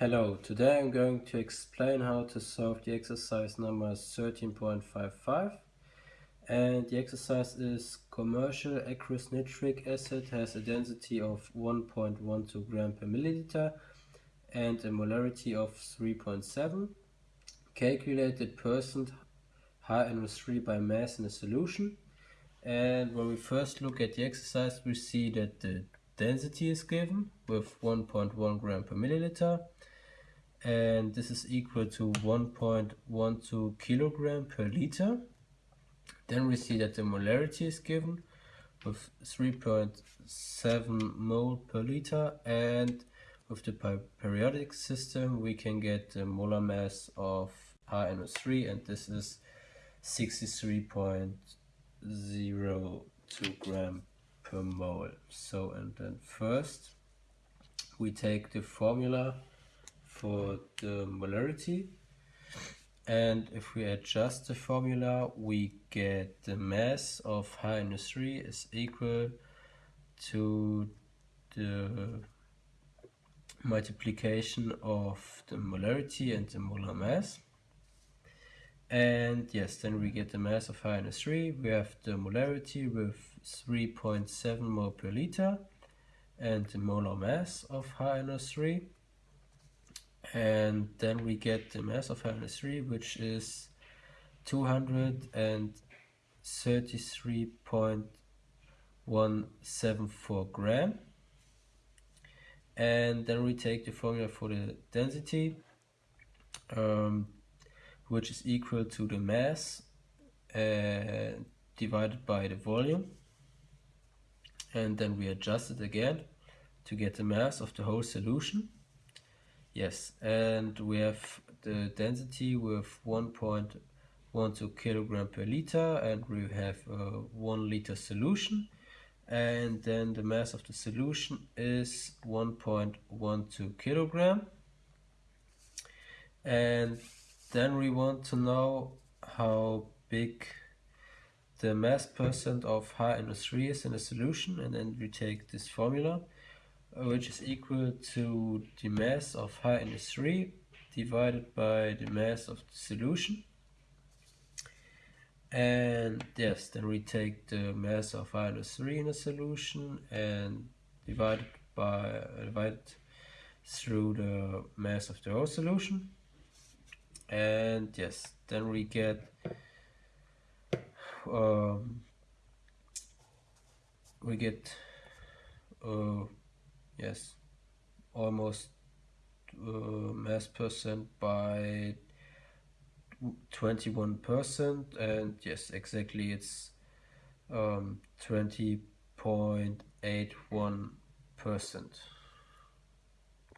Hello, today I'm going to explain how to solve the exercise number 13.55 and the exercise is commercial aqueous nitric acid has a density of 1.12 gram per milliliter and a molarity of 3.7 calculated percent HNO3 by mass in a solution. And when we first look at the exercise we see that the density is given with 1.1 gram per milliliter and this is equal to 1.12 kilogram per liter. Then we see that the molarity is given with 3.7 mole per liter and with the periodic system we can get the molar mass of HNO3 and this is 63.02 gram per mole. So and then first we take the formula for the molarity and if we adjust the formula we get the mass of HNO3 is equal to the multiplication of the molarity and the molar mass and yes then we get the mass of HNO3 we have the molarity with 3.7 mole per liter and the molar mass of HNO3 and then we get the mass of HNO3 which is 233.174 gram. And then we take the formula for the density. Um, which is equal to the mass uh, divided by the volume. And then we adjust it again to get the mass of the whole solution. Yes, and we have the density with 1.12 kilogram per liter and we have a 1 liter solution. And then the mass of the solution is 1.12 kilogram. And then we want to know how big the mass percent of HNO3 is in a solution and then we take this formula which is equal to the mass of HNO3 divided by the mass of the solution. And yes, then we take the mass of HNO3 in a solution and divide it by divide it through the mass of the whole solution. And yes, then we get um, we get uh, yes almost uh, mass percent by 21 percent. And yes exactly it's um, 20.81 percent